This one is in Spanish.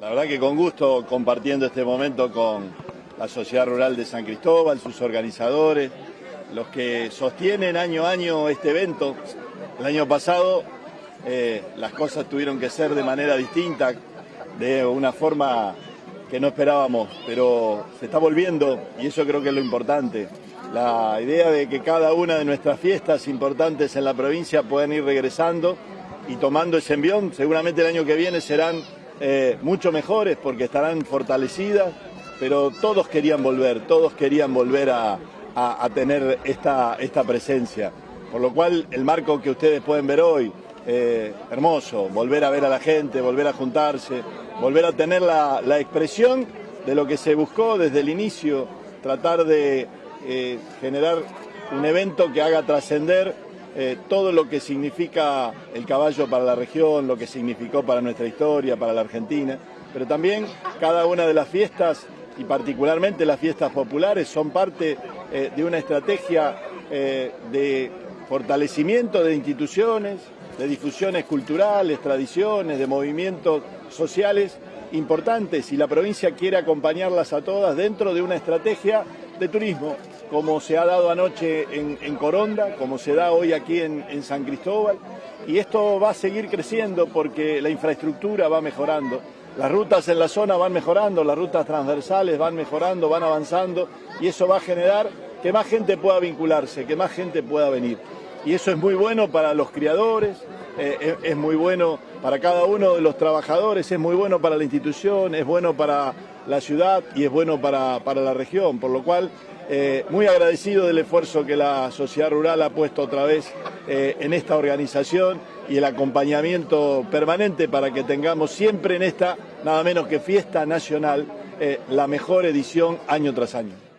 La verdad que con gusto compartiendo este momento con la Sociedad Rural de San Cristóbal, sus organizadores, los que sostienen año a año este evento. El año pasado eh, las cosas tuvieron que ser de manera distinta, de una forma que no esperábamos, pero se está volviendo y eso creo que es lo importante. La idea de que cada una de nuestras fiestas importantes en la provincia puedan ir regresando y tomando ese envión, seguramente el año que viene serán eh, mucho mejores porque estarán fortalecidas, pero todos querían volver, todos querían volver a, tener esta, esta presencia. Por lo cual el marco que ustedes pueden ver hoy, eh, hermoso, volver a ver a la gente, volver a juntarse, volver a tener la, expresión de lo que se buscó desde el inicio, tratar de eh, generar un evento que haga trascender eh, todo lo que significa el caballo para la región, lo que significó para nuestra historia, para la Argentina, pero también cada una de las fiestas y particularmente las fiestas populares son parte eh, de una estrategia eh, de fortalecimiento de instituciones, de difusiones culturales, tradiciones, de movimientos sociales importantes y la provincia quiere acompañarlas a todas dentro de una estrategia de turismo, como se ha dado anoche en, Coronda, como se da hoy aquí en, San Cristóbal, y esto va a seguir creciendo porque la infraestructura va mejorando. Las rutas en la zona van mejorando, las rutas transversales van mejorando, van avanzando y eso va a generar que más gente pueda vincularse, que más gente pueda venir. Y eso es muy bueno para los criadores, eh, es, muy bueno para cada uno de los trabajadores, es muy bueno para la institución, es bueno para la ciudad y es bueno para, la región, por lo cual eh, muy agradecido del esfuerzo que la sociedad rural ha puesto otra vez eh, en esta organización y el acompañamiento permanente para que tengamos siempre en esta, nada menos que fiesta nacional, la mejor edición año tras año.